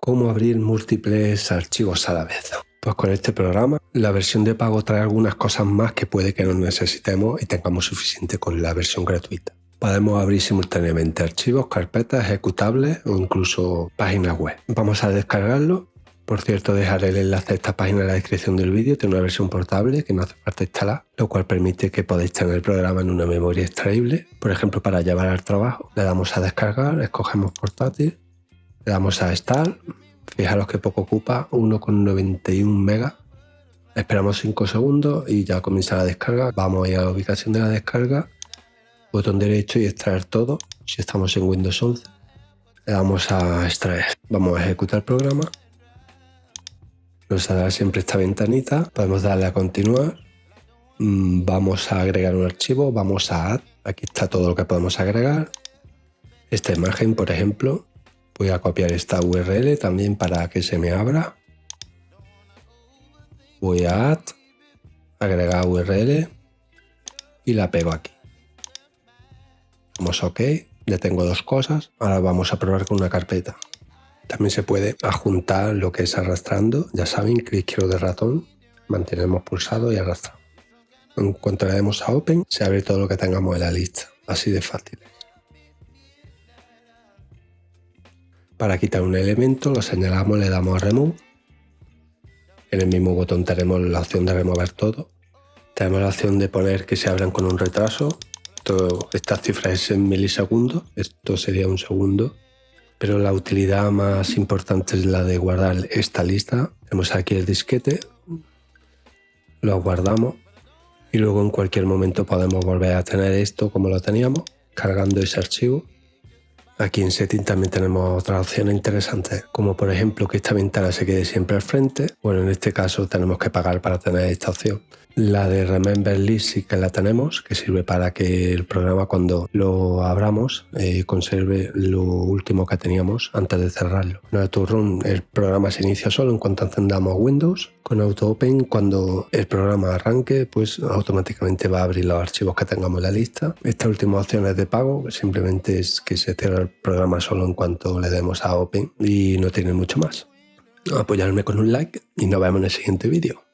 cómo abrir múltiples archivos a la vez. Pues con este programa la versión de pago trae algunas cosas más que puede que no necesitemos y tengamos suficiente con la versión gratuita. Podemos abrir simultáneamente archivos, carpetas, ejecutables o incluso páginas web. Vamos a descargarlo. Por cierto, dejaré el enlace a esta página en la descripción del vídeo. Tiene una versión portable que no hace falta instalar, lo cual permite que podáis tener el programa en una memoria extraíble. Por ejemplo, para llevar al trabajo, le damos a descargar, escogemos portátil, le damos a Start, fijaros que poco ocupa, 1,91 megas. Esperamos 5 segundos y ya comienza la descarga. Vamos a ir a la ubicación de la descarga, botón derecho y extraer todo. Si estamos en Windows 11, le damos a extraer. Vamos a ejecutar el programa. Nos saldrá siempre esta ventanita. Podemos darle a continuar. Mm, vamos a agregar un archivo, vamos a add. Aquí está todo lo que podemos agregar. Esta imagen, por ejemplo, Voy a copiar esta URL también para que se me abra. Voy a add, agregar URL y la pego aquí. Damos OK, ya tengo dos cosas. Ahora vamos a probar con una carpeta. También se puede adjuntar lo que es arrastrando. Ya saben, clic izquierdo de ratón, mantenemos pulsado y arrastramos. En cuanto le demos a Open, se abre todo lo que tengamos en la lista. Así de fácil. Para quitar un elemento lo señalamos, le damos a Remove. En el mismo botón tenemos la opción de remover todo. Tenemos la opción de poner que se abran con un retraso. esta cifra es en milisegundos, esto sería un segundo. Pero la utilidad más importante es la de guardar esta lista. Tenemos aquí el disquete, lo guardamos y luego en cualquier momento podemos volver a tener esto como lo teníamos, cargando ese archivo Aquí en Setting también tenemos otras opciones interesantes, como por ejemplo que esta ventana se quede siempre al frente. Bueno, en este caso tenemos que pagar para tener esta opción. La de Remember List sí que la tenemos, que sirve para que el programa cuando lo abramos eh, conserve lo último que teníamos antes de cerrarlo. En AutoRun el programa se inicia solo en cuanto encendamos Windows. Con AutoOpen cuando el programa arranque pues automáticamente va a abrir los archivos que tengamos en la lista. Esta última opción es de pago, simplemente es que se cierra el programa solo en cuanto le demos a Open y no tiene mucho más. Apoyarme con un like y nos vemos en el siguiente vídeo.